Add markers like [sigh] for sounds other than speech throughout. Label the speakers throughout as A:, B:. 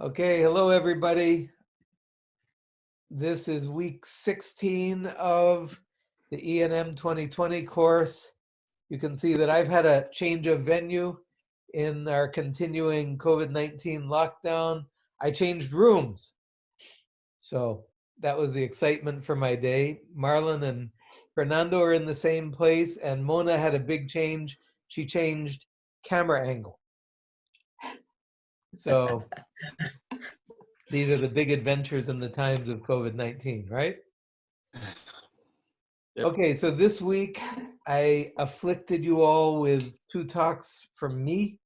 A: Okay, hello everybody. This is week 16 of the ENM 2020 course. You can see that I've had a change of venue in our continuing COVID-19 lockdown. I changed rooms. So that was the excitement for my day. Marlon and Fernando are in the same place and Mona had a big change. She changed camera angle. So these are the big adventures in the times of COVID-19, right?
B: Yep.
A: Okay, so this week I afflicted you all with two talks from me.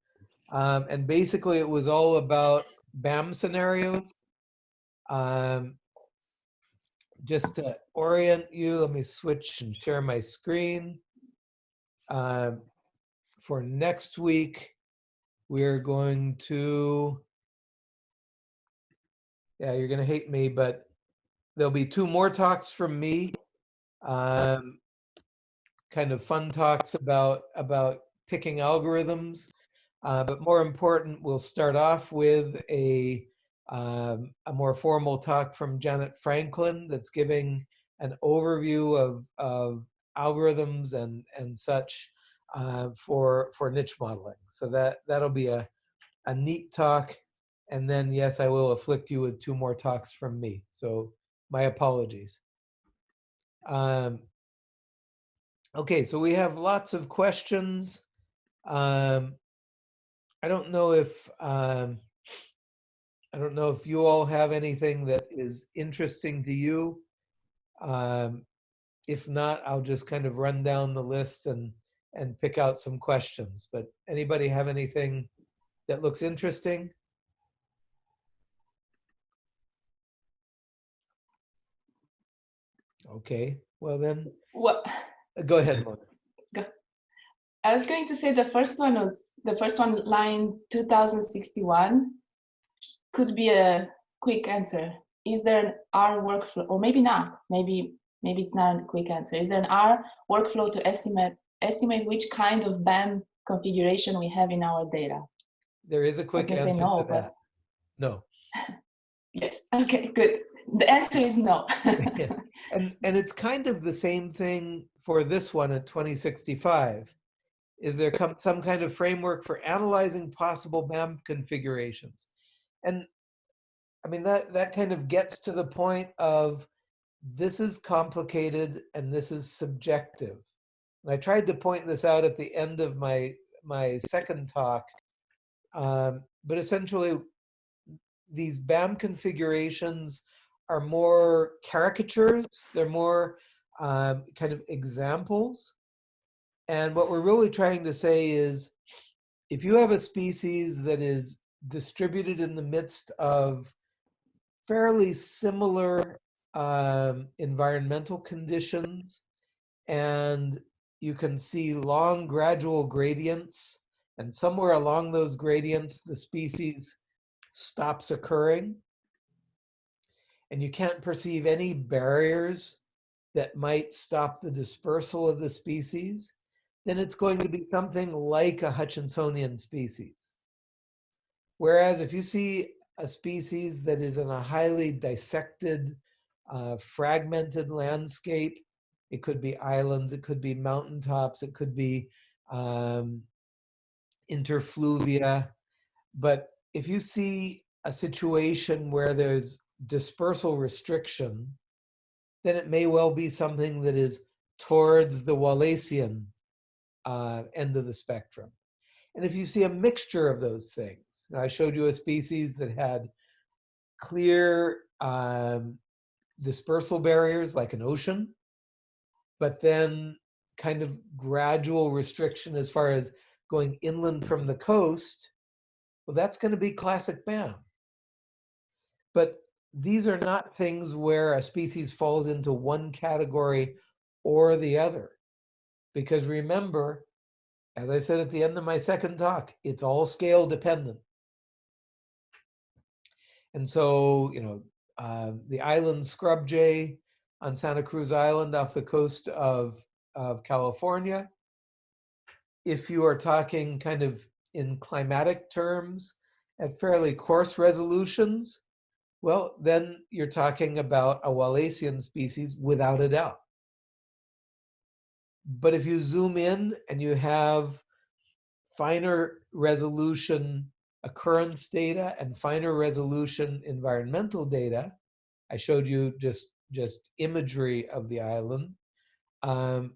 A: Um, and basically it was all about BAM scenarios. Um, just to orient you, let me switch and share my screen. Um, for next week, we're going to, yeah, you're gonna hate me, but there'll be two more talks from me. Um, kind of fun talks about, about picking algorithms. Uh, but more important, we'll start off with a, um, a more formal talk from Janet Franklin that's giving an overview of, of algorithms and, and such uh, for for niche modeling. So that that'll be a a neat talk. And then yes, I will afflict you with two more talks from me. So my apologies. Um, okay, so we have lots of questions. Um, I don't know if um, I don't know if you all have anything that is interesting to you. Um, if not, I'll just kind of run down the list and and pick out some questions. But anybody have anything that looks interesting? Okay, well then,
C: Well,
A: uh, go ahead, Mona. [laughs]
C: I was going to say the first one was the first one, line 2061, could be a quick answer. Is there an R workflow, or maybe not? Maybe maybe it's not a quick answer. Is there an R workflow to estimate estimate which kind of BAM configuration we have in our data?
A: There is a quick answer
C: say no,
A: to
C: but-.
A: No. [laughs]
C: Yes. Okay. Good. The answer is no.
A: Yeah. [laughs] And, and it's kind of the same thing for this one at 2065. Is there come some kind of framework for analyzing possible BAM configurations? And I mean, that, that kind of gets to the point of this is complicated and this is subjective. And I tried to point this out at the end of my, my second talk. Um, but essentially, these BAM configurations are more caricatures. They're more um, kind of examples. And what we're really trying to say is, if you have a species that is distributed in the midst of fairly similar um, environmental conditions, and you can see long gradual gradients, and somewhere along those gradients, the species stops occurring, and you can't perceive any barriers that might stop the dispersal of the species, then it's going to be something like a Hutchinsonian species. Whereas if you see a species that is in a highly dissected, uh, fragmented landscape, it could be islands, it could be mountaintops, it could be um, interfluvia. But if you see a situation where there's dispersal restriction, then it may well be something that is towards the Wallacean uh, end of the spectrum. And if you see a mixture of those things, I showed you a species that had clear um, dispersal barriers like an ocean, but then kind of gradual restriction as far as going inland from the coast, well, that's going to be classic BAM. But these are not things where a species falls into one category or the other. Because remember, as I said at the end of my second talk, it's all scale dependent. And so, you know, uh, the island scrub jay on Santa Cruz Island off the coast of, of California, if you are talking kind of in climatic terms at fairly coarse resolutions, well, then you're talking about a Wallacean species without a doubt. But if you zoom in and you have finer resolution occurrence data and finer resolution environmental data, I showed you just, just imagery of the island, um,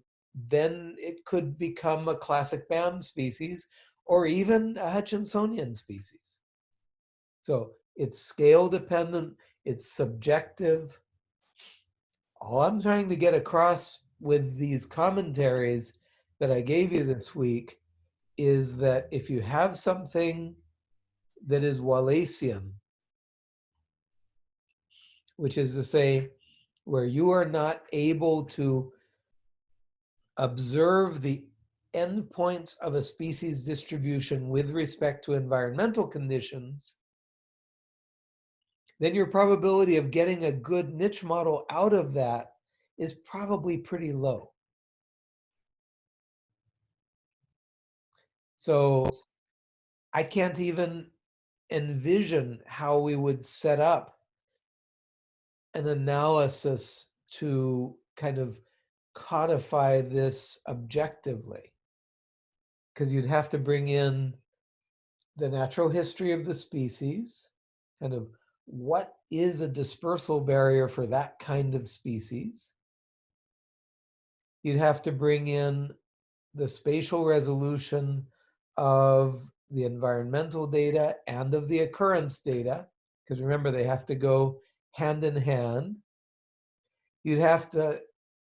A: then it could become a classic BAM species or even a Hutchinsonian species. So it's scale dependent, it's subjective. All I'm trying to get across with these commentaries that I gave you this week is that if you have something that is Wallacean, which is to say, where you are not able to observe the endpoints of a species distribution with respect to environmental conditions, then your probability of getting a good niche model out of that is probably pretty low. So I can't even envision how we would set up an analysis to kind of codify this objectively. Because you'd have to bring in the natural history of the species, kind of what is a dispersal barrier for that kind of species. You'd have to bring in the spatial resolution of the environmental data and of the occurrence data, because remember, they have to go hand in hand. You'd have to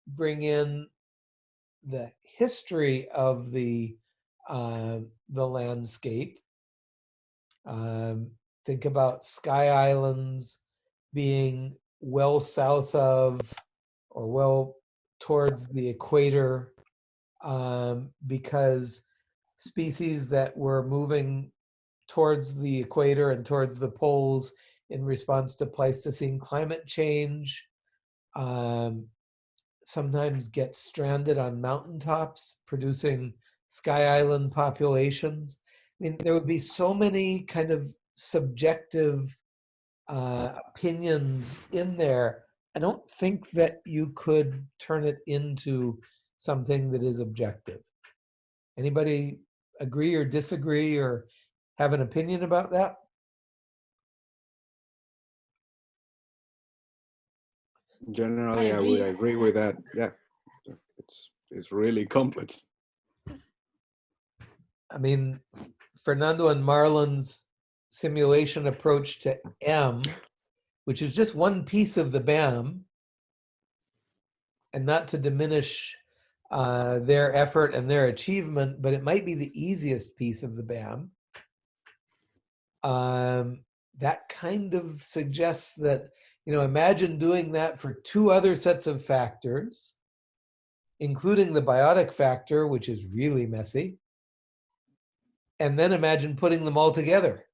A: bring in the history of the uh, the landscape. Um, think about Sky Islands being well south of or well towards the equator um, because species that were moving towards the equator and towards the poles in response to Pleistocene climate change um, sometimes get stranded on mountaintops, producing sky island populations. I mean, there would be so many kind of subjective uh, opinions in there. I don't think that you could turn it into something that is objective. Anybody agree or disagree or have an opinion about that?
B: Generally, I,
C: agree.
B: would agree with that. Yeah, it's it's really complex.
A: I mean, Fernando and Marlon's simulation approach to M, which is just one piece of the BAM, and not to diminish uh, their effort and their achievement, but it might be the easiest piece of the BAM. Um, that kind of suggests that you know, imagine doing that for two other sets of factors, including the biotic factor, which is really messy. And then imagine putting them all together.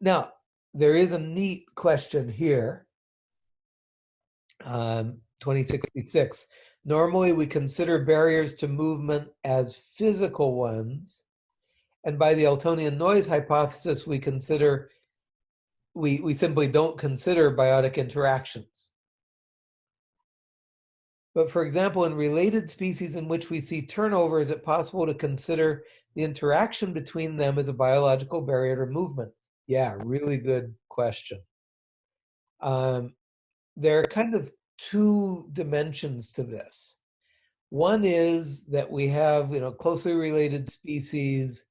A: Now, there is a neat question here. Um, 2066. Normally, we consider barriers to movement as physical ones. And by the Eltonian noise hypothesis, we consider we, we simply don't consider biotic interactions. But for example, in related species in which we see turnover, is it possible to consider the interaction between them as a biological barrier to movement? Yeah, really good question. Um, there are kind of two dimensions to this. One is that we have you know, closely related species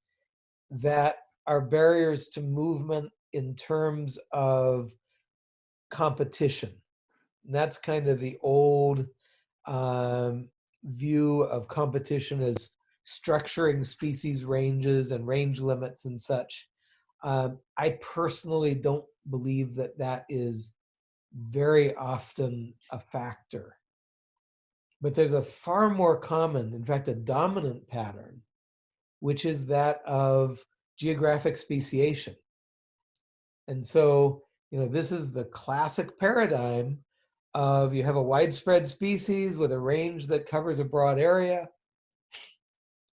A: that are barriers to movement in terms of competition. And that's kind of the old um, view of competition as structuring species ranges and range limits and such. Um, I personally don't believe that that is very often a factor. But there's a far more common, in fact, a dominant pattern, which is that of geographic speciation. And so, you know, this is the classic paradigm of you have a widespread species with a range that covers a broad area.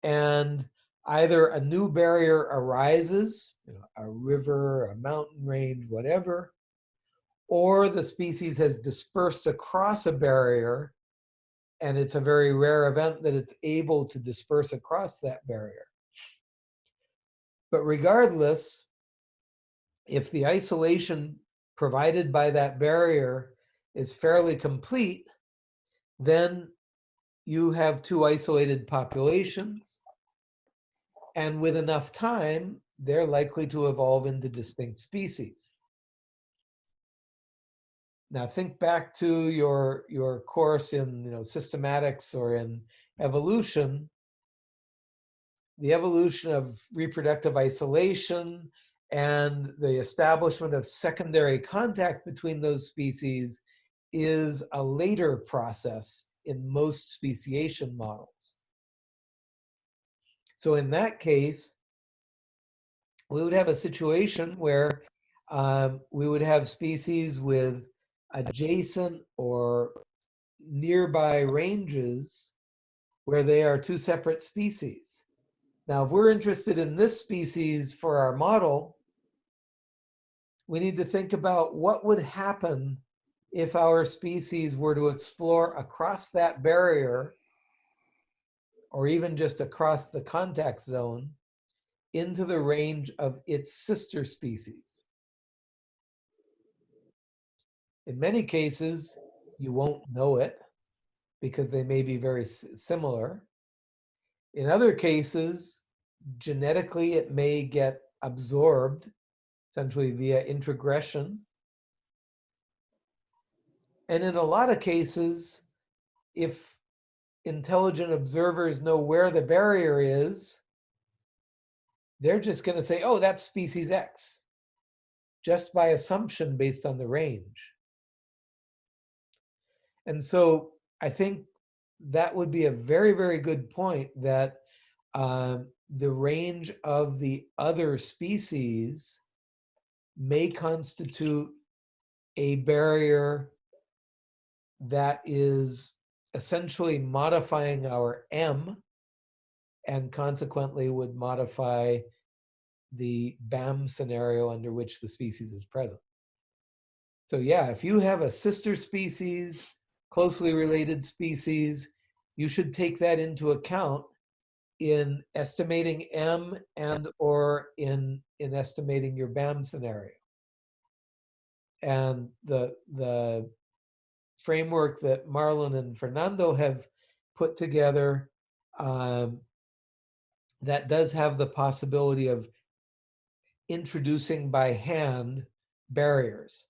A: And either a new barrier arises, you know, a river, a mountain range, whatever, or the species has dispersed across a barrier and it's a very rare event that it's able to disperse across that barrier. But regardless, if the isolation provided by that barrier is fairly complete, then you have two isolated populations. And with enough time, they're likely to evolve into distinct species. Now think back to your, your course in you know, systematics or in evolution. The evolution of reproductive isolation and the establishment of secondary contact between those species is a later process in most speciation models. So in that case, we would have a situation where um, we would have species with adjacent or nearby ranges where they are two separate species. Now, if we're interested in this species for our model, we need to think about what would happen if our species were to explore across that barrier or even just across the contact zone into the range of its sister species. In many cases, you won't know it because they may be very similar. In other cases, genetically, it may get absorbed, essentially via introgression. And in a lot of cases, if intelligent observers know where the barrier is, they're just going to say, oh, that's species X, just by assumption based on the range. And so I think that would be a very, very good point that um, the range of the other species may constitute a barrier that is essentially modifying our M and consequently would modify the BAM scenario under which the species is present. So yeah, if you have a sister species closely related species, you should take that into account in estimating M and or in, in estimating your BAM scenario. And the, the framework that Marlon and Fernando have put together um, that does have the possibility of introducing by hand barriers.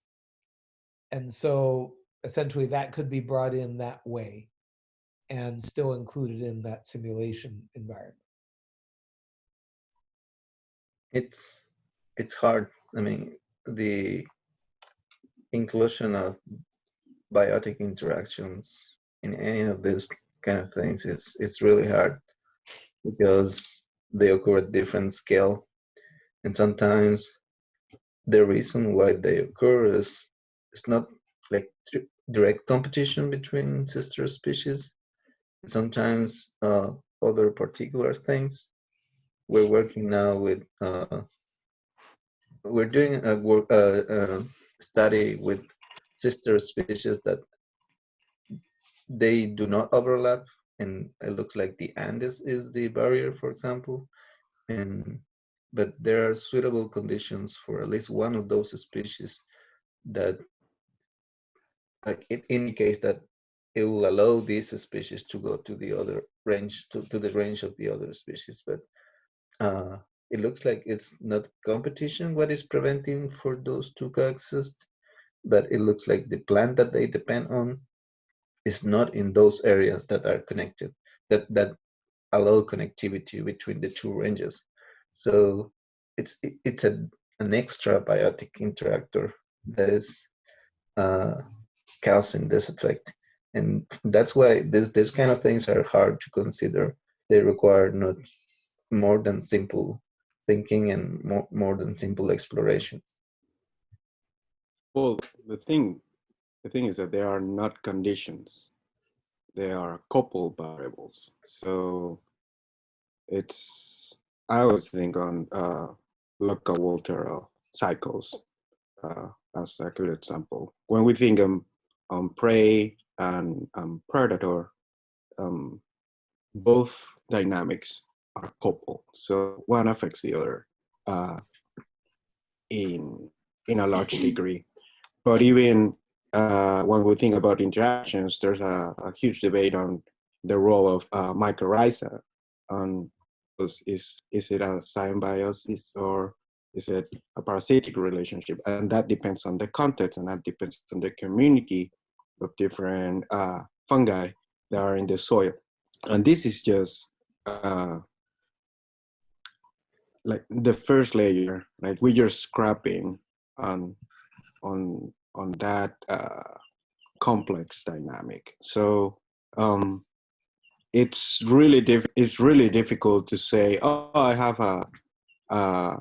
A: And so essentially that could be brought in that way and still included in that simulation environment.
D: It's it's hard. I mean, the inclusion of biotic interactions in any of these kind of things it's it's really hard because they occur at different scale and sometimes the reason why they occur is it's not like direct competition between sister species. Sometimes uh, other particular things. We're working now with, uh, we're doing a work, uh, uh, study with sister species that they do not overlap and it looks like the Andes is the barrier, for example. And but there are suitable conditions for at least one of those species that like it indicates that it will allow this species to go to the other range to, to the range of the other species but uh, it looks like it's not competition what is preventing for those to coexist but it looks like the plant that they depend on is not in those areas that are connected that that allow connectivity between the two ranges so it's it's a an extra biotic interactor that is uh, causing this effect. And that's why this, this kind of things are hard to consider. They require not more than simple thinking and more, more than simple explorations.
B: Well, the thing, the thing is that they are not conditions. They are coupled variables. So it's I always think on uh, Lotka-Volterra cycles uh, as a good example. When we think um, on prey and um, predator, um, both dynamics are coupled. So one affects the other uh, in in a large degree. But even uh, when we think about interactions, there's a, a huge debate on the role of uh, mycorrhiza on is, is is it a symbiosis or is it a parasitic relationship? And that depends on the context and that depends on the community of different uh, fungi that are in the soil. And this is just uh, like the first layer, like we're just scrapping on on on that uh, complex dynamic. So um, it's really diff it's really difficult to say, oh, I have a a,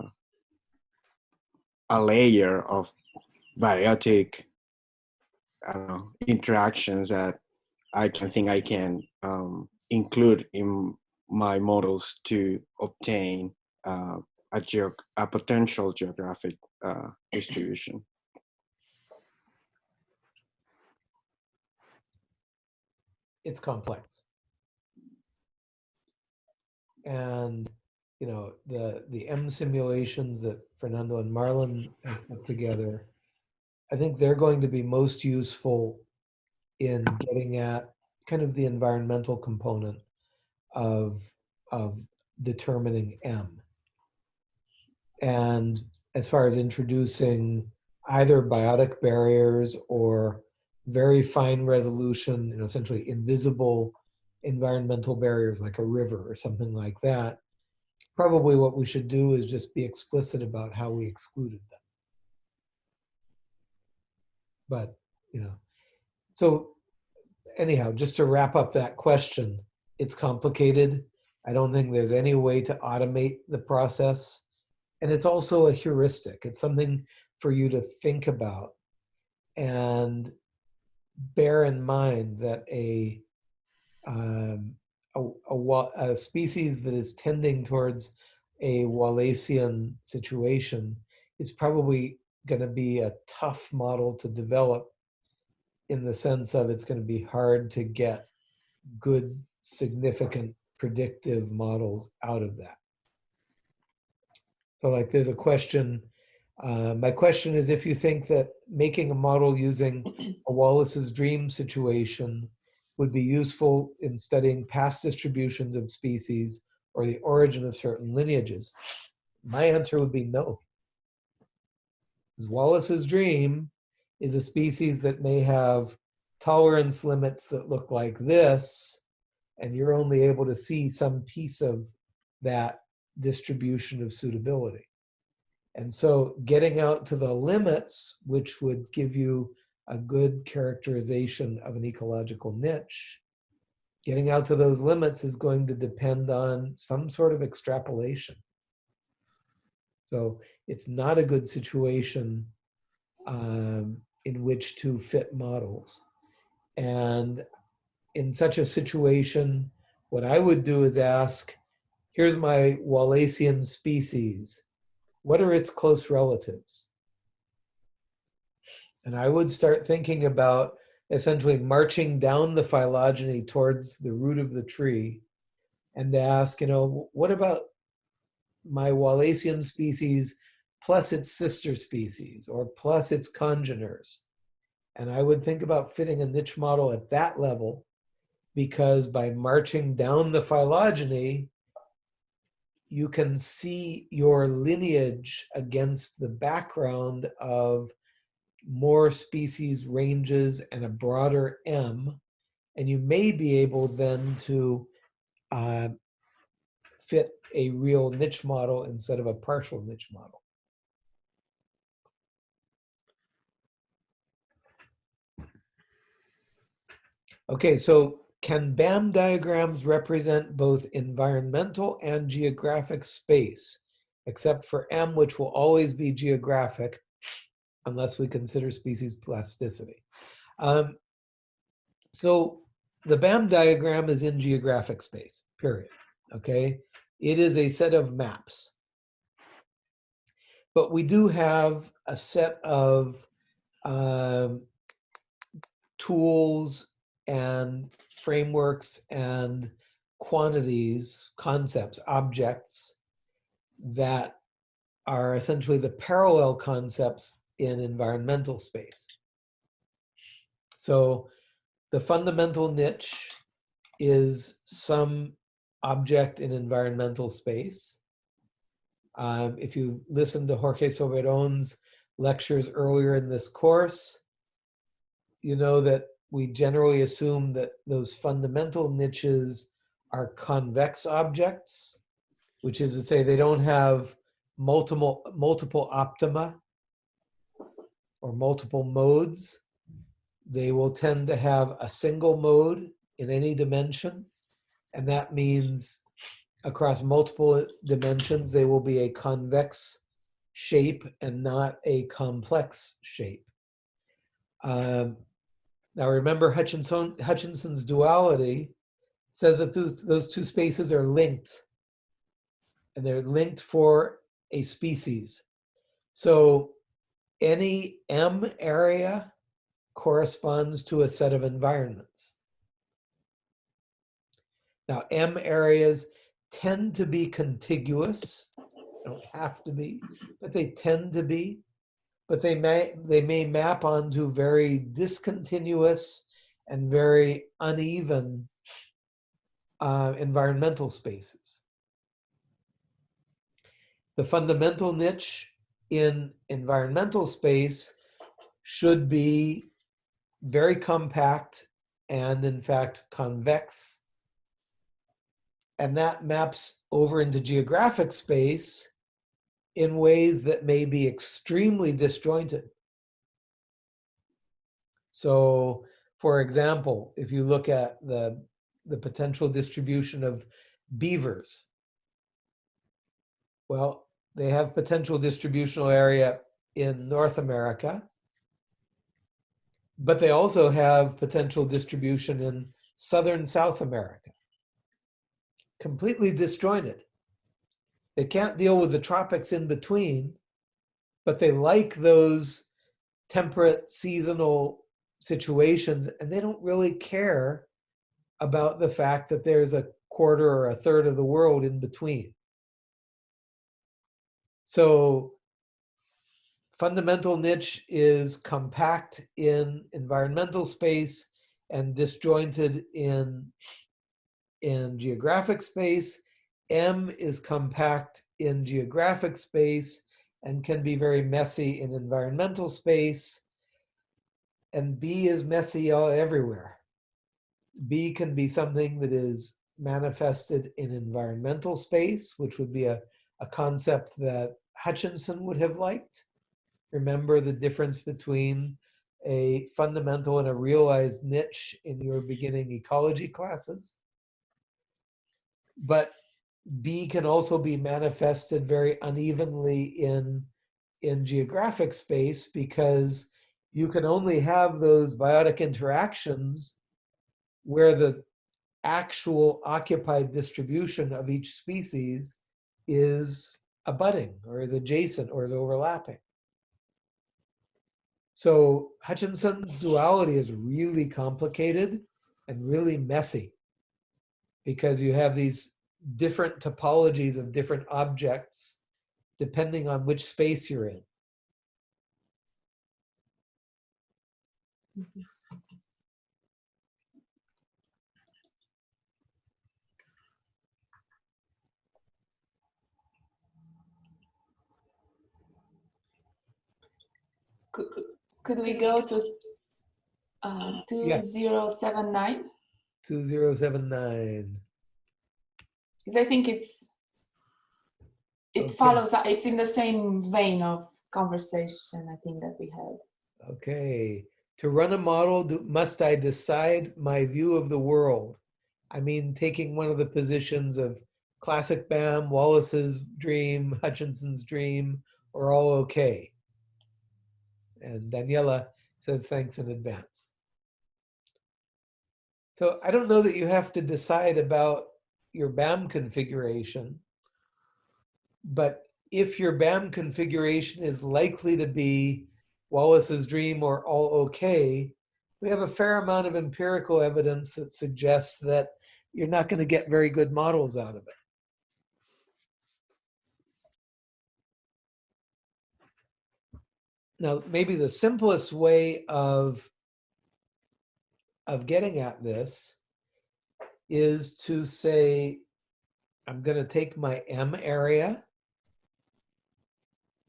B: a layer of biotic Know, interactions that I can think I can um, include in my models to obtain uh, a, geog a potential geographic uh, distribution.
A: it's complex. And you know the the M simulations that Fernando and Marlon put together, I think they're going to be most useful in getting at kind of the environmental component of of determining M. And as far as introducing either biotic barriers or very fine resolution, you know, essentially invisible environmental barriers like a river or something like that, probably what we should do is just be explicit about how we excluded them. But, you know, so anyhow, just to wrap up that question, it's complicated. I don't think there's any way to automate the process. And it's also a heuristic. It's something for you to think about. And bear in mind that a um, a, a, a, species that is tending towards a Wallacean situation is probably going to be a tough model to develop in the sense of it's going to be hard to get good, significant predictive models out of that. So like there's a question uh, my question is if you think that making a model using [clears throat] a Wallace's dream situation would be useful in studying past distributions of species or the origin of certain lineages. My answer would be no. Wallace's dream is a species that may have tolerance limits that look like this, and you're only able to see some piece of that distribution of suitability. And so getting out to the limits, which would give you a good characterization of an ecological niche, getting out to those limits is going to depend on some sort of extrapolation. So it's not a good situation um, in which to fit models. And in such a situation, what I would do is ask, here's my Wallacean species what are its close relatives? And I would start thinking about essentially marching down the phylogeny towards the root of the tree and ask, you know, what about my Wallacean species plus its sister species or plus its congeners? And I would think about fitting a niche model at that level because by marching down the phylogeny, you can see your lineage against the background of more species ranges and a broader M, and you may be able then to uh, fit a real niche model instead of a partial niche model. Okay, so can BAM diagrams represent both environmental and geographic space, except for M, which will always be geographic unless we consider species plasticity? Um, so the BAM diagram is in geographic space, period. Okay. It is a set of maps. But we do have a set of um, tools and frameworks and quantities, concepts, objects that are essentially the parallel concepts in environmental space. So the fundamental niche is some object in environmental space. Um, if you listen to Jorge Soberon's lectures earlier in this course, you know that we generally assume that those fundamental niches are convex objects, which is to say they don't have multiple, multiple optima or multiple modes. They will tend to have a single mode in any dimension. And that means across multiple dimensions, they will be a convex shape and not a complex shape. Um, now remember Hutchinson, Hutchinson's duality says that those, those two spaces are linked and they're linked for a species. So any M area corresponds to a set of environments. Now M areas tend to be contiguous, don't have to be, but they tend to be but they may they may map onto very discontinuous and very uneven uh, environmental spaces. The fundamental niche in environmental space should be very compact and in fact convex. And that maps over into geographic space in ways that may be extremely disjointed. So for example, if you look at the, the potential distribution of beavers, well, they have potential distributional area in North America, but they also have potential distribution in Southern South America. Completely disjointed. They can't deal with the tropics in between, but they like those temperate seasonal situations and they don't really care about the fact that there's a quarter or a third of the world in between. So fundamental niche is compact in environmental space and disjointed in, in geographic space M is compact in geographic space and can be very messy in environmental space. And B is messy everywhere. B can be something that is manifested in environmental space, which would be a, a concept that Hutchinson would have liked. Remember the difference between a fundamental and a realized niche in your beginning ecology classes. But B can also be manifested very unevenly in, in geographic space because you can only have those biotic interactions where the actual occupied distribution of each species is abutting or is adjacent or is overlapping. So Hutchinson's duality is really complicated and really messy because you have these different topologies of different objects depending on which space you're in.
C: Could, could, we go to uh,
A: Yeah.
C: 2079?
A: 2079.
C: Because I think it's, it
A: Okay.
C: follows, it's in the same vein of conversation, I think that we had.
A: Okay. To run a model, do, must I decide my view of the world? I mean, taking one of the positions of classic BAM, Wallace's dream, Hutchinson's dream, are all okay. And Daniela says thanks in advance. So I don't know that you have to decide about your BAM configuration. but if your BAM configuration is likely to be Wallace's dream or all okay, we have a fair amount of empirical evidence that suggests that you're not going to get very good models out of it. Now, maybe the simplest way of, of getting at this is to say, I'm going to take my M area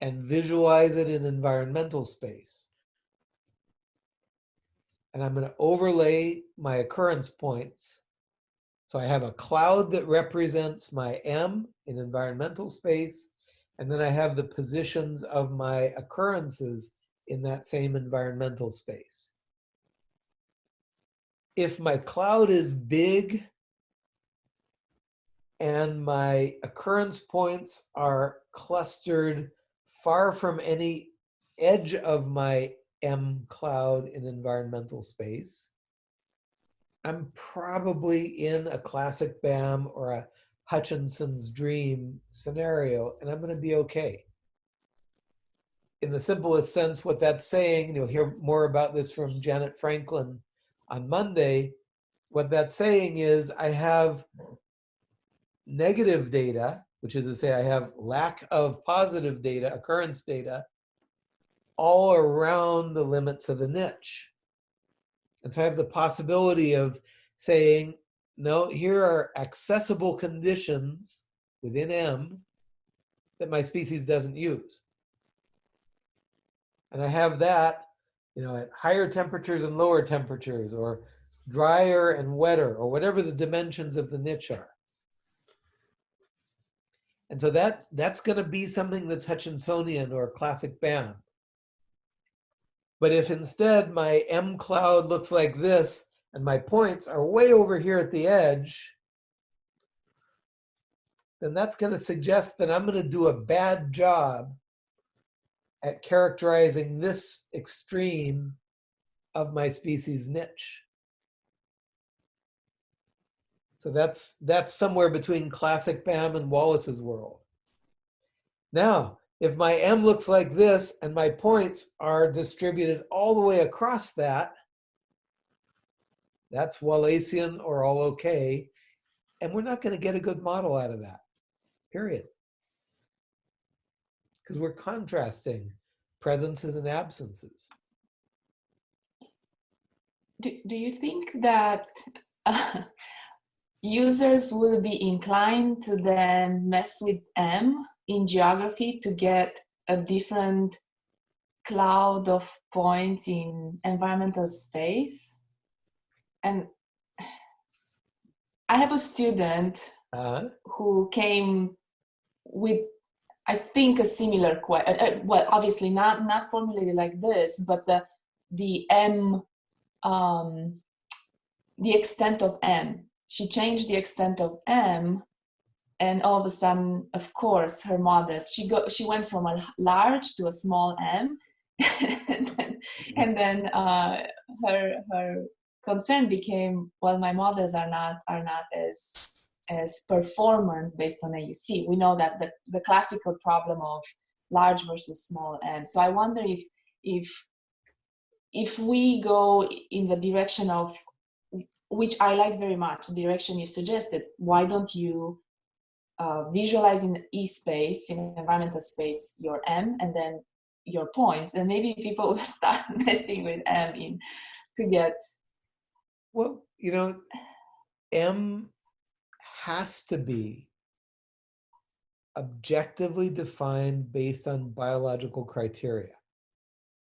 A: and visualize it in environmental space. And I'm going to overlay my occurrence points. So I have a cloud that represents my M in environmental space. And then I have the positions of my occurrences in that same environmental space. If my cloud is big and my occurrence points are clustered far from any edge of my M cloud in environmental space, I'm probably in a classic BAM or a Hutchinson's dream scenario, and I'm going to be okay. In the simplest sense, what that's saying, and you'll hear more about this from Janet Franklin on Monday, what that's saying is I have negative data, which is to say I have lack of positive data, occurrence data, all around the limits of the niche. And so I have the possibility of saying, no, here are accessible conditions within M that my species doesn't use. And I have that, you know, at higher temperatures and lower temperatures or drier and wetter or whatever the dimensions of the niche are. And so that's, that's going to be something that's Hutchinsonian or classic BAM. But if instead my M cloud looks like this and my points are way over here at the edge, then that's going to suggest that I'm going to do a bad job at characterizing this extreme of my species niche. So that's that's somewhere between classic BAM and Wallace's world. Now, if my M looks like this and my points are distributed all the way across that, that's Wallacean or all okay. And we're not going to get a good model out of that, period. Because we're contrasting presences and absences.
C: Do, do you think that uh, [laughs] users will be inclined to then mess with M in geography to get a different cloud of points in environmental space. And I have a student
A: Uh,
C: who came with, I think, a similar question. Uh, well, obviously not not formulated like this, but the the M, um, the extent of M. She changed the extent of M and all of a sudden, of course, her models, she go, she went from a large to a small m, [laughs] and then, and then uh, her her concern became, well, my models are not are not as as performant based on AUC. We know that the the classical problem of large versus small m. So I wonder if if if we go in the direction of which I like very much, the direction you suggested, why don't you uh, visualize in E space, in environmental space, your M and then your points, and maybe people [laughs] will start [laughs] messing with M in to get.
A: well, you know, M has to be objectively defined based on biological criteria.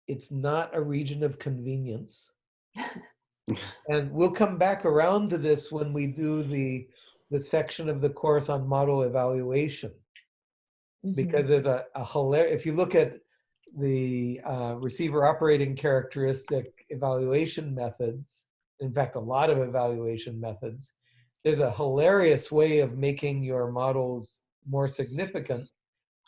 A: It's not a region of convenience. [laughs] and we'll come back around to this when we do the the section of the course on model evaluation because there's a, a hilarious, if you look at the uh, receiver operating characteristic evaluation methods, in fact, a lot of evaluation methods, there's a hilarious way of making your models more significant,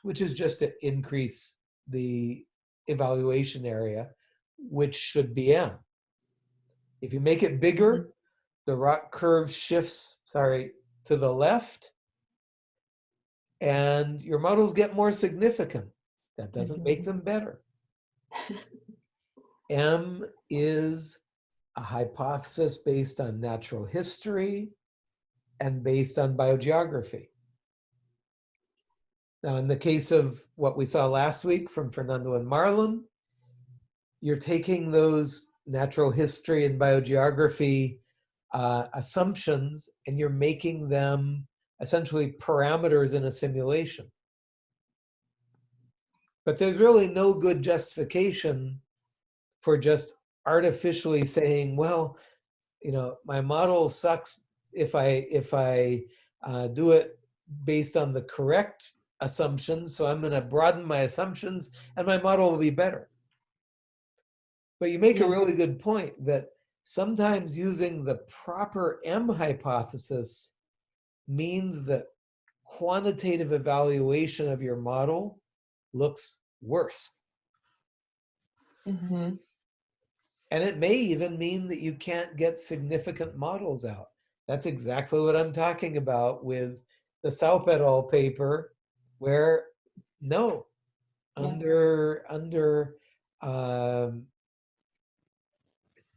A: which is just to increase the evaluation area, which should be M. If you make it bigger, the ROC curve shifts, sorry, to the left. and your models get more significant. That doesn't make
C: Mhm.
A: them better. [laughs] M is a hypothesis based on natural history and based on biogeography. Now, in the case of what we saw last week from Fernando and Marlon, you're taking those natural history and biogeography uh, assumptions and you're making them essentially parameters in a simulation. But there's really no good justification for just artificially saying, well, you know, my model sucks if I if I uh, do it based on the correct assumptions. So I'm going to broaden my assumptions, and my model will be better. But you make a really good point that sometimes using the proper M hypothesis means that quantitative evaluation of your model looks worse.
C: Mhm.
A: And it may even mean that you can't get significant models out. That's exactly what I'm talking about with the Saupe et al. paper, where no,
C: Yeah.
A: under under um,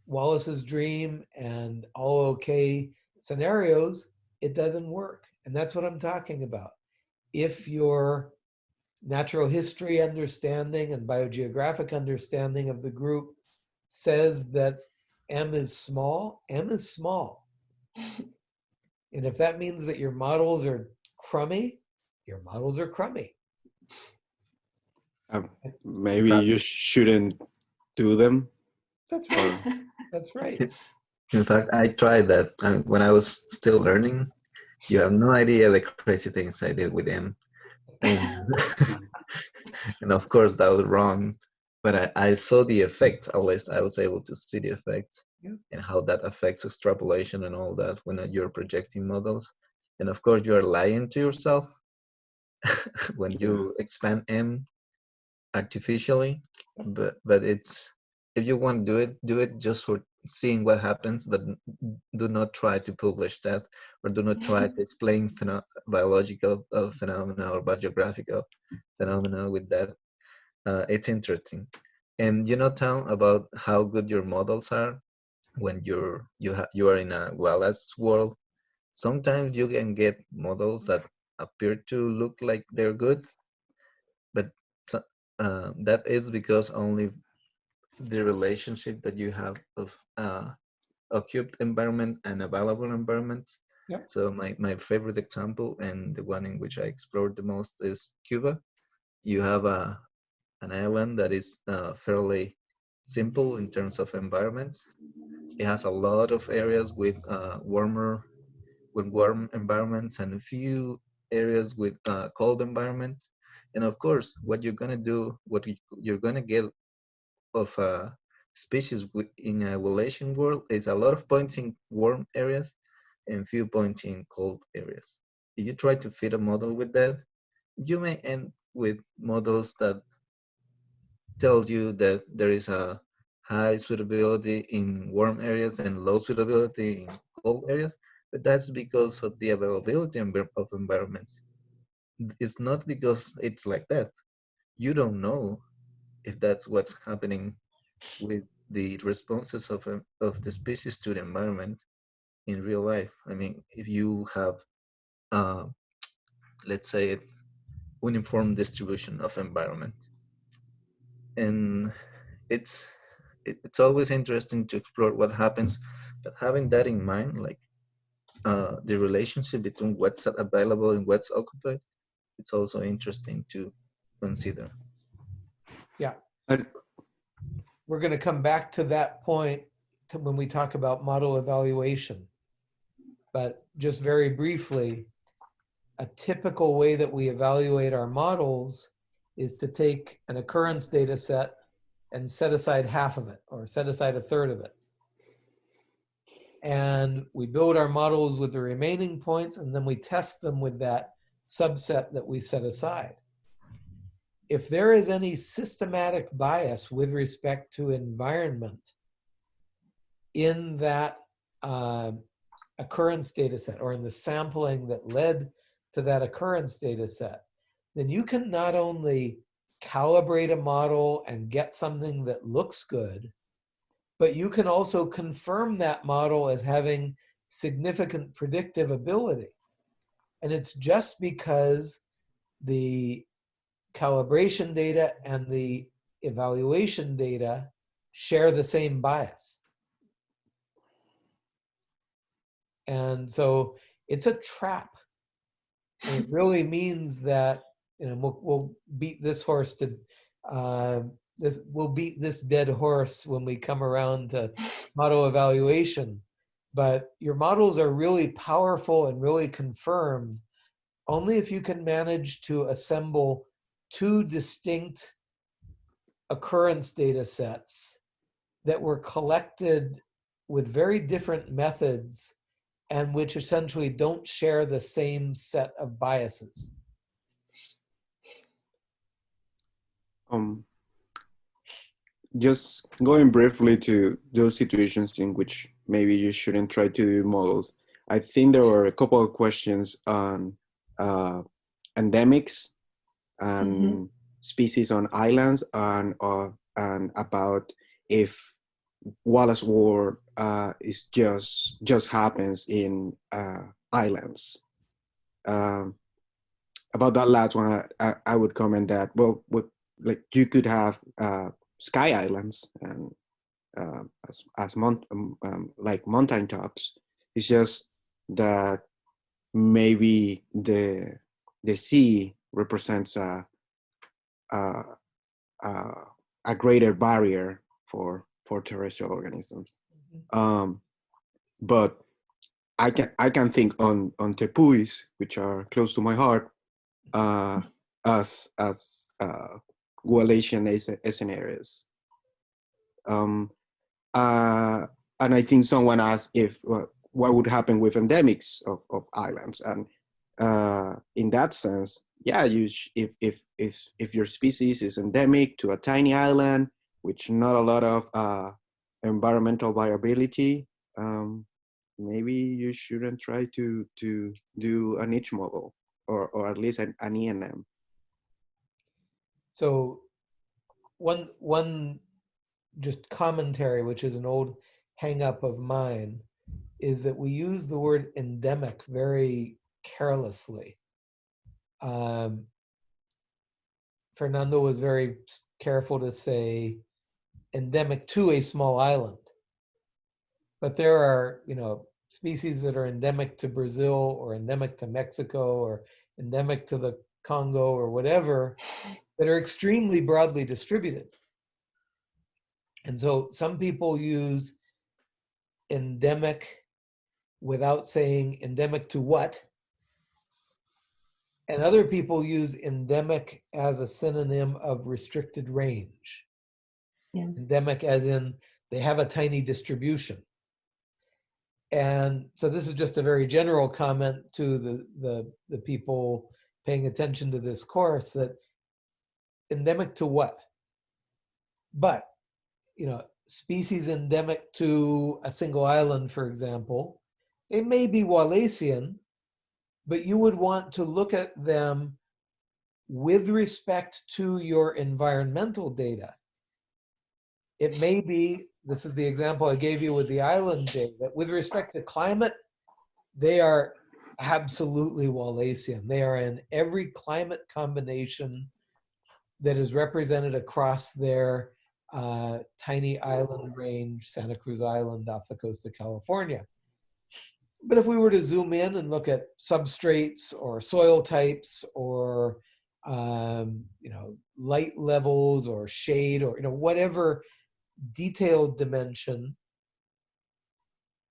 A: Wallace's dream and all okay scenarios, it doesn't work. And that's what I'm talking about. If your natural history understanding and biogeographic understanding of the group says that M is small, M is small. And if that means that your models are crummy, your models are crummy.
B: Um, maybe
D: That-
B: you shouldn't do them.
A: That's right. That's right.
D: In fact, I tried that um, when I was still learning. You have no idea the crazy things I did with him. And, [laughs] and of course, that was wrong. But I, I saw the effect, at least I was able to see the effect
A: Yeah.
D: and how that affects extrapolation and all that when you're projecting models. And of course, you are lying to yourself [laughs] when you expand M artificially. But, but it's, if you want to do it, do it just for seeing what happens, but do not try to publish that or do not try to [laughs] explain pheno- biological uh, phenomena or biogeographical phenomena with that. Uh, it's interesting. And you know, Tom, about how good your models are when you're you have you are in a Wallace world. Sometimes you can get models that appear to look like they're good, but uh, that is because only the relationship that you have of uh, occupied environment and available environment.
A: Yep.
D: So my, my favorite example and the one in which I explored the most is Cuba. You have a an island that is uh, fairly simple in terms of environments. It has a lot of areas with uh, warmer, with warm environments and a few areas with uh, cold environments. And of course, what you're gonna do, what you- you're gonna get of uh, species in a Wallacean world is a lot of points in warm areas and few points in cold areas. If you try to fit a model with that, you may end with models that tell you that there is a high suitability in warm areas and low suitability in cold areas, but that's because of the availability of environments. It's not because it's like that. You don't know if that's what's happening with the responses of, of the species to the environment in real life. I mean, if you have, uh, let's say, uniform distribution of environment, and it's it, it's always interesting to explore what happens, but having that in mind, like uh, the relationship between what's available and what's occupied, it's also interesting to consider.
B: yeah and
A: We're going to come back to that point to when we talk about model evaluation. But just very briefly, a typical way that we evaluate our models is to take an occurrence data set and set aside half of it or set aside a third of it. And we build our models with the remaining points and then we test them with that subset that we set aside. If there is any systematic bias with respect to environment in that uh, occurrence data set or in the sampling that led to that occurrence data set, then you can not only calibrate a model and get something that looks good, but you can also confirm that model as having significant predictive ability. And it's just because the calibration data and the evaluation data share the same bias. And so it's a trap. It [laughs] really means that, you know, we'll, we'll beat this horse to, uh, this, we'll beat this dead horse when we come around to [laughs] model evaluation. But your models are really powerful and really confirmed only if you can manage to assemble two distinct occurrence data sets that were collected with very different methods and which essentially don't share the same set of biases.
B: Um, just going briefly to those situations in which maybe you shouldn't try to do models. I think there were a couple of questions on uh, endemics and
C: Mhm.
B: species on islands and uh, and about if Wallace War uh, is just just happens in uh, islands. Um, about that last one, I, I, I would comment that well, what, like you could have uh, sky islands and uh, as as mount, um, um, like mountain tops. It's just that maybe the the sea represents a a, a, a greater barrier for for terrestrial organisms. Um, but I can I can think on on tepuis, which are close to my heart, uh, as as uh, Wallacean s- scenarios. Um, uh, and I think someone asked if what, what would happen with endemics of, of islands, and uh, in that sense, yeah, you if if if if your species is endemic to a tiny island, which not a lot of uh, environmental viability, um, maybe you shouldn't try to to do a niche model or or at least an, an ENM.
A: So one one just commentary, which is an old hang up of mine, is that we use the word endemic very carelessly. Um, Fernando was very careful to say endemic to a small island. But there are, you know, species that are endemic to Brazil or endemic to Mexico or endemic to the Congo or whatever that are extremely broadly distributed. And so some people use endemic without saying endemic to what. And other people use endemic as a synonym of restricted range.
C: Yeah.
A: Endemic as in they have a tiny distribution. And so this is just a very general comment to the, the, the people paying attention to this course that endemic to what? But, you know, species endemic to a single island, for example, it may be Wallacean, but you would want to look at them with respect to your environmental data. It may be, this is the example I gave you with the island data, with respect to climate, they are absolutely Wallacean. They are in every climate combination that is represented across their uh, tiny island range, Santa Cruz Island off the coast of California. But if we were to zoom in and look at substrates or soil types or um, you know light levels or shade or you know whatever detailed dimension,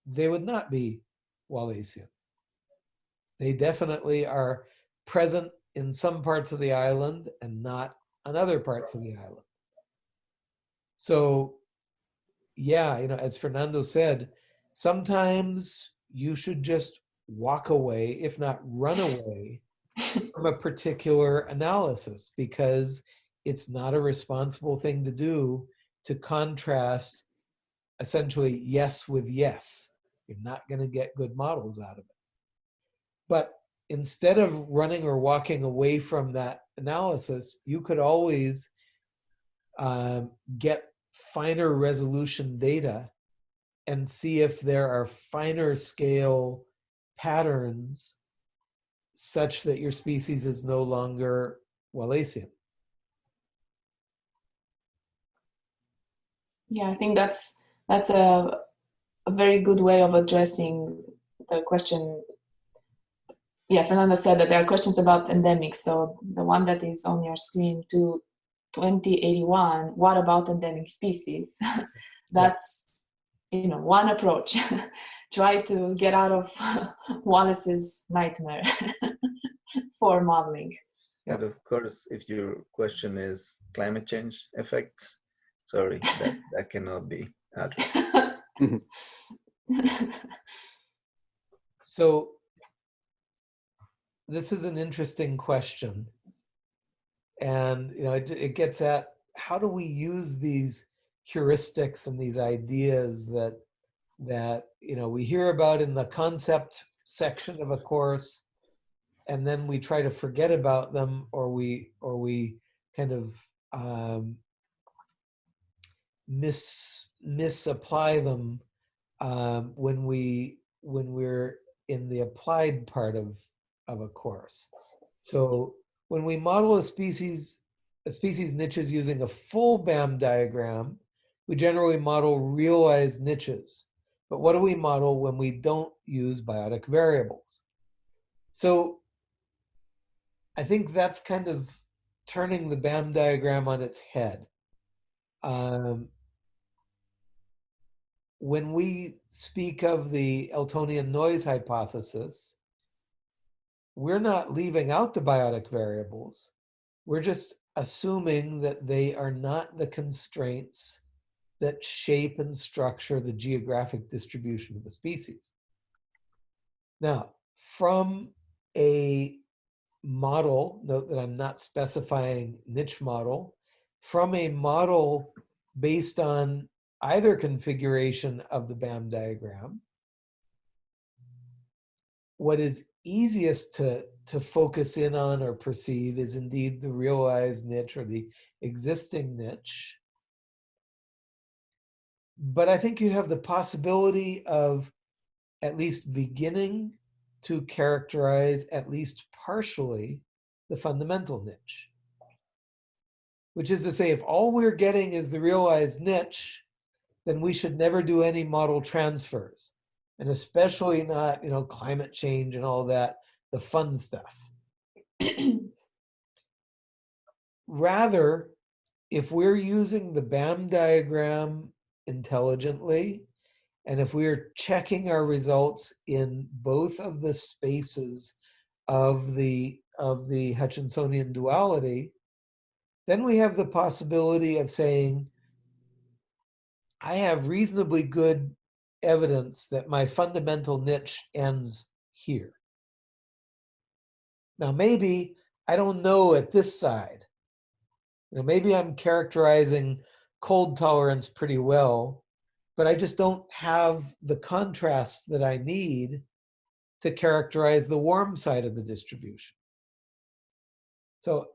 A: they would not be Wallacean. They definitely are present in some parts of the island and not on other parts of the island. So, yeah, you know, as Fernando said, sometimes you should just walk away, if not run [laughs] away, from a particular analysis because it's not a responsible thing to do to contrast essentially yes with yes. You're not going to get good models out of it. But instead of running or walking away from that analysis, you could always um, get finer resolution data and see if there are finer scale patterns such that your species is no longer Wallacean.
C: Yeah, I think that's that's a, a very good way of addressing the question. Yeah, Fernando said that there are questions about endemics. So the one that is on your screen to 2081, what about endemic species? [laughs] that's you know one approach. [laughs] Try to get out of [laughs] Wallace's nightmare for modeling.
D: And of course, if your question is climate change effects, sorry, that, that cannot be addressed.
A: So this is an interesting question. And you know, it, it gets at how do we use these heuristics and these ideas that that you know we hear about in the concept section of a course and then we try to forget about them or we or we kind of um, mis misapply them um, when we when we're in the applied part of of a course. So when we model a species a species niches using a full BAM diagram, we generally model realized niches. But what do we model when we don't use biotic variables? So I think that's kind of turning the BAM diagram on its head. Um, when we speak of the Eltonian noise hypothesis, we're not leaving out the biotic variables. We're just assuming that they are not the constraints that shape and structure the geographic distribution of the species. Now, from a model, note that I'm not specifying niche model, from a model based on either configuration of the BAM diagram, what is easiest to, to focus in on or perceive is indeed the realized niche or the existing niche. But I think you have the possibility of at least beginning to characterize at least partially the fundamental niche. Which is to say, if all we're getting is the realized niche, then we should never do any model transfers. And especially not, you know, climate change and all that, the fun stuff. Rather, if we're using the BAM diagram intelligently, and if we're checking our results in both of the spaces of the of the Hutchinsonian duality, then we have the possibility of saying, I have reasonably good evidence that my fundamental niche ends here. Now, maybe I don't know at this side. You know, maybe I'm characterizing cold tolerance pretty well, but I just don't have the contrasts that I need to characterize the warm side of the distribution. So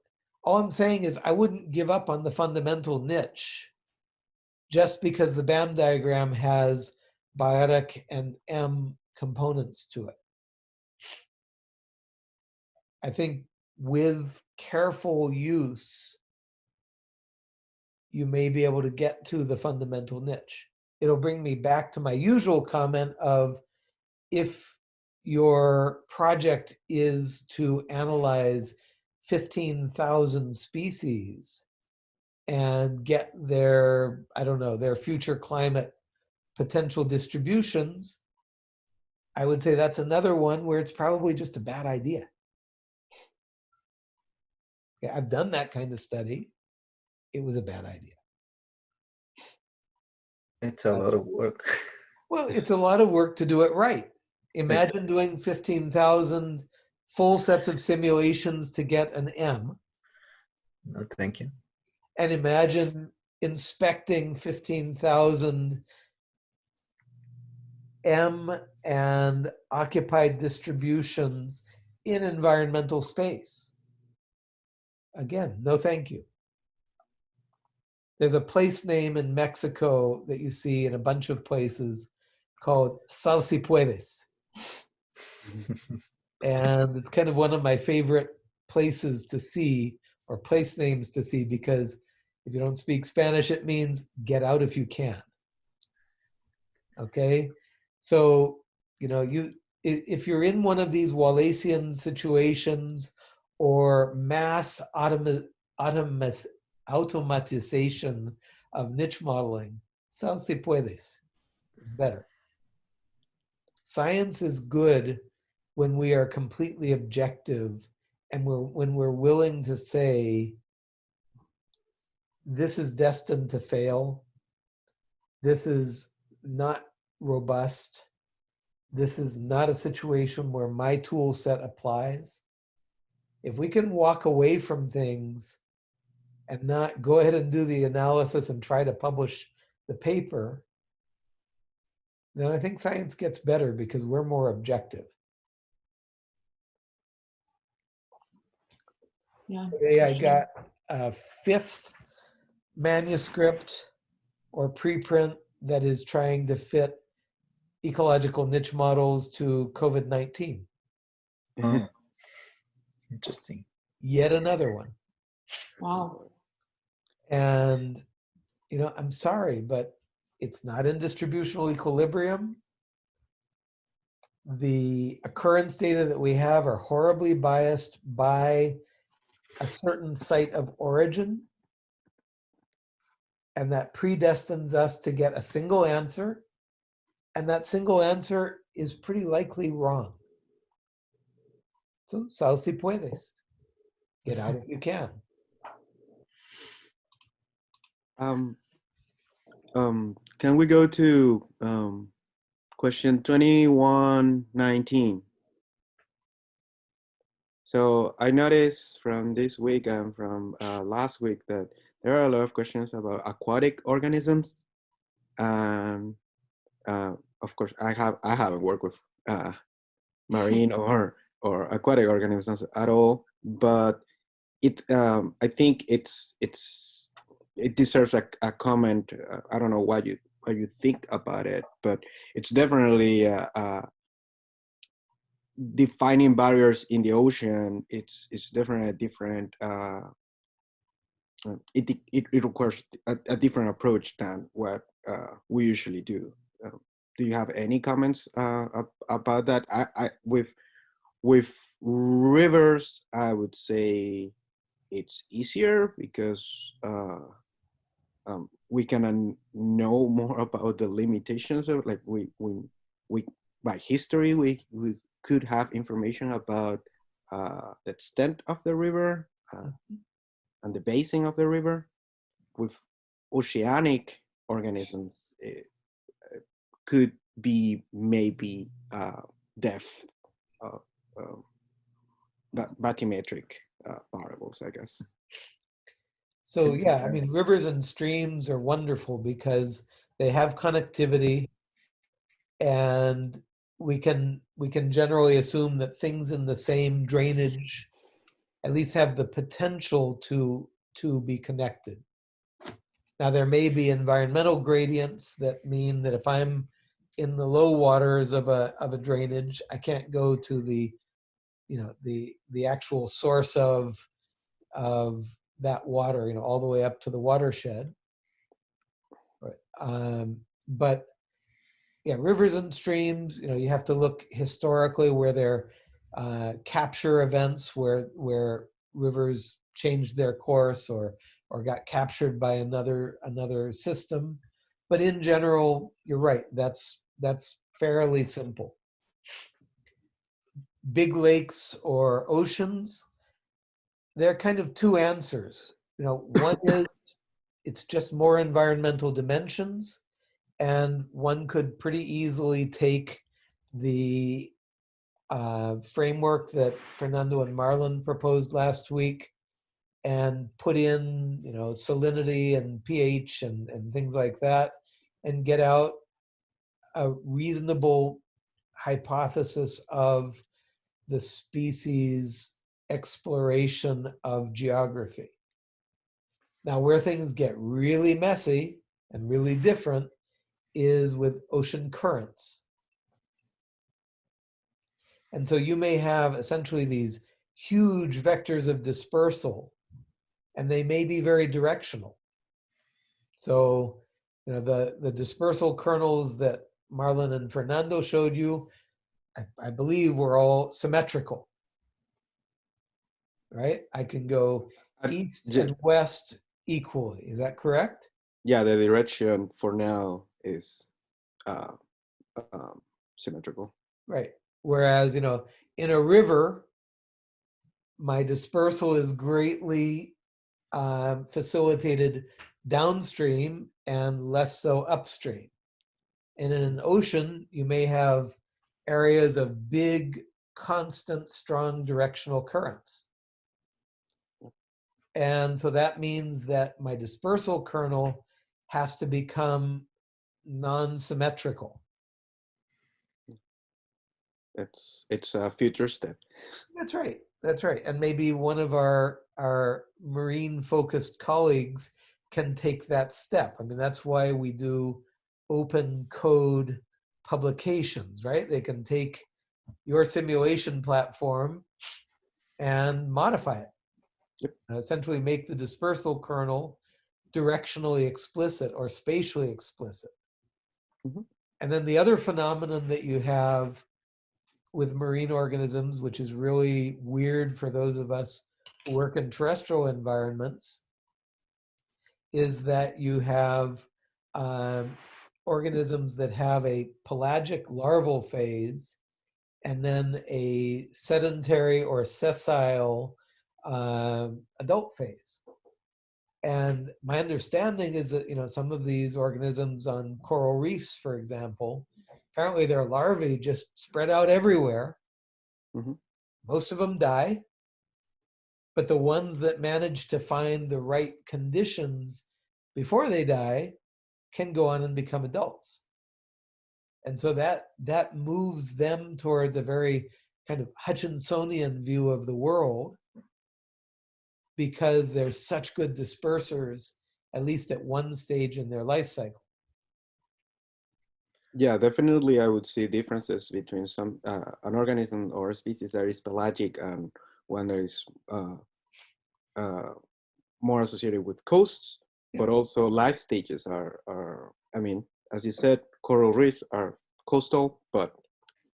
A: all I'm saying is I wouldn't give up on the fundamental niche just because the BAM diagram has biotic and M components to it. I think with careful use, you may be able to get to the fundamental niche. It'll bring me back to my usual comment of if your project is to analyze 15,000 species and get their, I don't know, their future climate potential distributions, I would say that's another one where it's probably just a bad idea. Yeah, I've done that kind of study. It was a bad idea.
D: It's a lot of work. [laughs]
A: Well, it's a lot of work to do it right. Imagine doing 15,000 full sets of simulations to get an M.
D: No, thank you.
A: And imagine inspecting 15,000 M and occupied distributions in environmental space. Again, no thank you. There's a place name in Mexico that you see in a bunch of places called Sal si puedes. [laughs] And it's kind of one of my favorite places to see or place names to see because if you don't speak Spanish, it means get out if you can. Okay, so you know you if you're in one of these Wallacean situations or mass automa- automa- automatization of niche modeling, sal si puedes. It's better. Science is good when we are completely objective and we're when we're willing to say this is destined to fail this is not robust this is not a situation where my tool set applies if we can walk away from things and not go ahead and do the analysis and try to publish the paper then i think science gets better because we're more objective
C: Yeah.
A: Today I
C: sure.
A: got a fifth manuscript or preprint that is trying to fit ecological niche models to COVID-19.
D: Oh, mm-hmm. [laughs] interesting.
A: Yet another one.
C: Wow.
A: And, you know, I'm sorry, but it's not in distributional equilibrium. The occurrence data that we have are horribly biased by a certain site of origin. And that predestines us to get a single answer. And that single answer is pretty likely wrong. So, sal si puedes. Get out if you can. [laughs]
B: Um, um, can we go to um, question 2119? So I noticed from this week and from uh, last week that there are a lot of questions about aquatic organisms. And uh, of course, I have I haven't worked with uh, [laughs] marine or or aquatic organisms at all, but it um, I think it's it's it deserves a, a comment. Uh, I don't know what you what you think about it, but it's definitely uh, uh, defining barriers in the ocean. It's it's definitely a different. Uh, uh, it, it it requires a, a different approach than what uh, we usually do. Uh, do you have any comments uh, about that? I, I with with rivers, I would say it's easier because uh, um, we can know more [laughs] about the limitations of like we we we by history we we could have information about uh, the extent of the river uh, and the basin of the river. With oceanic organisms, it, could be maybe uh, depth of um, bathymetric uh, variables, I guess.
A: So yeah, I mean, rivers and streams are wonderful because they have connectivity and we can we can generally assume that things in the same drainage at least have the potential to to be connected. Now there may be environmental gradients that mean that if I'm in the low waters of a of a drainage, I can't go to the you know the the actual source of of that water, you know, all the way up to the watershed. Right. Um, but yeah, rivers and streams, you know, you have to look historically where there uh, capture events where where rivers changed their course or or got captured by another another system. But in general, you're right. That's that's fairly simple. Big lakes or oceans, there are kind of two answers. You know, [laughs] one is it's just more environmental dimensions, and one could pretty easily take the uh, framework that Fernando and Marlon proposed last week and put in, you know, salinity and pH and, and things like that, and get out a reasonable hypothesis of the species exploration of geography. Now, where things get really messy and really different is with ocean currents. And so you may have essentially these huge vectors of dispersal, and they may be very directional. So, you know, the, the dispersal kernels that Marlon and Fernando showed you, I, I believe were all symmetrical. Right? I can go east and west equally. Is that correct?
B: Yeah, the direction for now is uh, um, symmetrical.
A: Right. Whereas, you know, in a river, my dispersal is greatly um, facilitated downstream and less so upstream. And in an ocean, you may have areas of big, constant, strong directional currents. And so that means that my dispersal kernel has to become non-symmetrical.
B: It's it's a future step.
A: That's right. That's right. And maybe one of our our marine focused colleagues can take that step. I mean, that's why we do open code publications, right? They can take your simulation platform and modify it.
B: Yep.
A: And essentially make the dispersal kernel directionally explicit or spatially explicit.
B: Mhm.
A: And then the other phenomenon that you have with marine organisms, which is really weird for those of us who work in terrestrial environments, is that you have um, organisms that have a pelagic larval phase and then a sedentary or sessile um, adult phase. And my understanding is that, you know, some of these organisms on coral reefs, for example, apparently their larvae just spread out everywhere.
B: Mhm.
A: Most of them die. But the ones that manage to find the right conditions before they die can go on and become adults. And so that that moves them towards a very kind of Hutchinsonian view of the world because they're such good dispersers, at least at one stage in their life cycle.
B: Yeah, definitely. I would see differences between some uh, an organism or a species that is pelagic and one that is uh, uh, more associated with coasts,
A: Yeah.
B: but also life stages are are. I mean, as you said, coral reefs are coastal but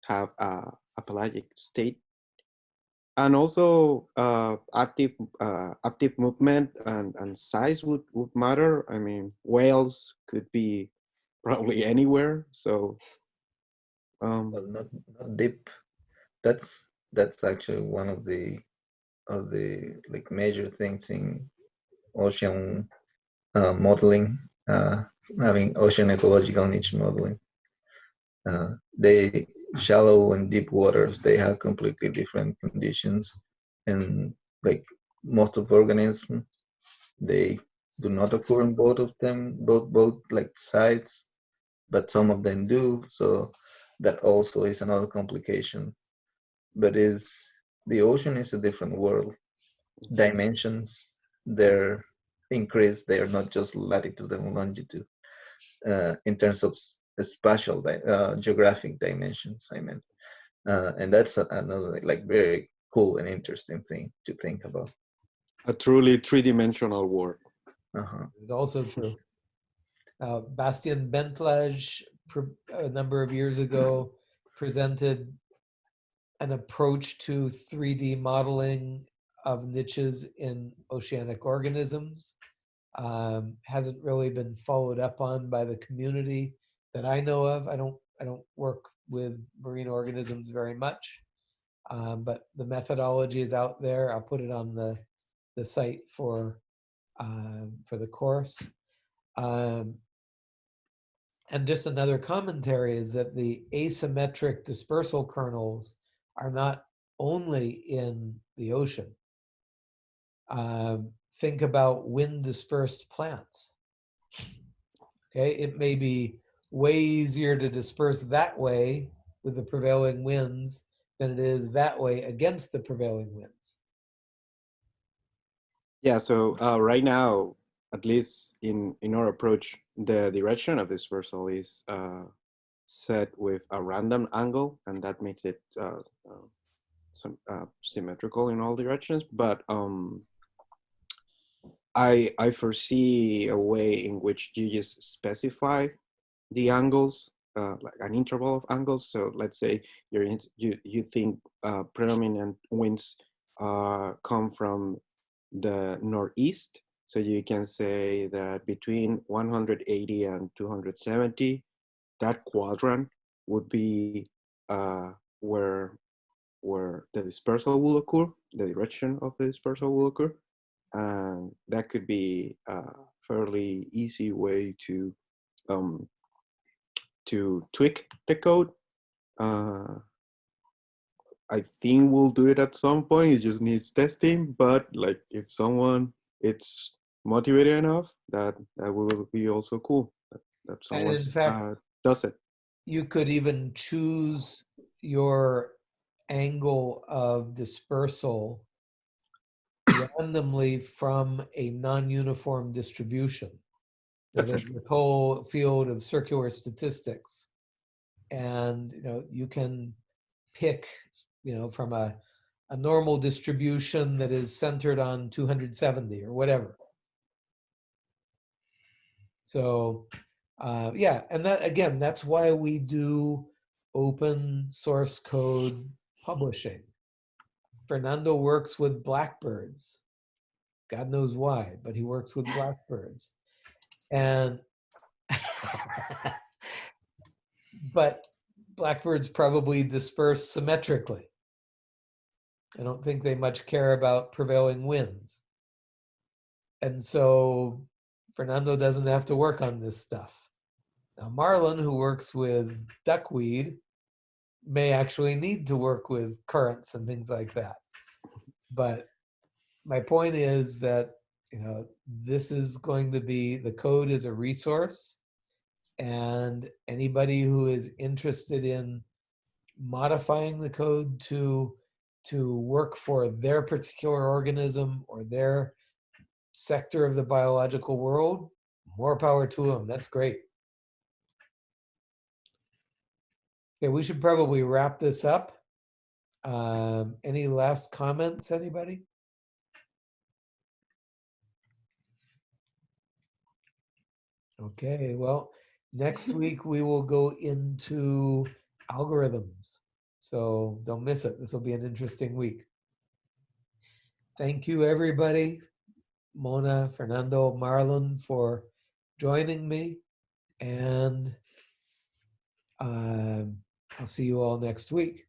B: have a, a pelagic state, and also uh, active uh, active movement and and size would would matter. I mean, whales could be [laughs] probably anywhere. So, um,
D: Well, not not deep. That's that's actually one of the of the like major things in ocean uh, modeling, uh, having ocean ecological niche modeling. Uh, they shallow and deep waters they have completely different conditions, and like most of organisms, they do not occur in both of them, both both like sites, but some of them do. So that also is another complication. But is the ocean is a different world. Dimensions they're increased. They are not just latitude and longitude uh, in terms of spatial uh, geographic dimensions. I mean, uh, and that's another like very cool and interesting thing to think about.
B: a truly three-dimensional world.
D: Uh-huh.
A: It's also true. Uh, Bastian Bentlage, pr- a number of years ago, presented an approach to 3D modeling of niches in oceanic organisms. Um, hasn't really been followed up on by the community that I know of. I don't. I don't work with marine organisms very much, um, but the methodology is out there. I'll put it on the the site for um, for the course. Um, and just another commentary is that the asymmetric dispersal kernels are not only in the ocean. Um, think about wind dispersed plants. Okay, it may be way easier to disperse that way with the prevailing winds than it is that way against the prevailing winds.
B: Yeah, so uh, right now, at least in, in our approach, the direction of dispersal is uh, set with a random angle, and that makes it uh, uh, some, uh, symmetrical in all directions. But um, I, I foresee a way in which you just specify the angles, uh, like an interval of angles. So let's say you're in, you, you think uh, predominant winds uh, come from the northeast. So you can say that between 180 and 270, that quadrant would be uh, where where the dispersal will occur, the direction of the dispersal will occur, and that could be a fairly easy way to um, to tweak the code. Uh, I think we'll do it at some point. It just needs testing. But like if someone it's motivated enough, that that will be also cool. That, that someone uh, does it.
A: You could even choose your angle of dispersal randomly from a non-uniform distribution. Know, There's this whole field of circular statistics. And, you know, you can pick, you know, from a, a normal distribution that is centered on 270 or whatever. So, uh, yeah, and that, again, that's why we do open source code publishing. Fernando works with blackbirds. God knows why, but he works with blackbirds. And [laughs] but blackbirds probably disperse symmetrically. I don't think they much care about prevailing winds. And so Fernando doesn't have to work on this stuff. Now, Marlon, who works with duckweed, may actually need to work with currents and things like that. But my point is that, you know, this is going to be, the code is a resource. And anybody who is interested in modifying the code to, to work for their particular organism or their sector of the biological world, more power to them. That's great. Okay, we should probably wrap this up. Um, any last comments, anybody? Okay, well, next [laughs] week we will go into algorithms. So don't miss it. This will be an interesting week. Thank you, everybody. Mona, Fernando, Marlon for joining me. And um, I'll see you all next week.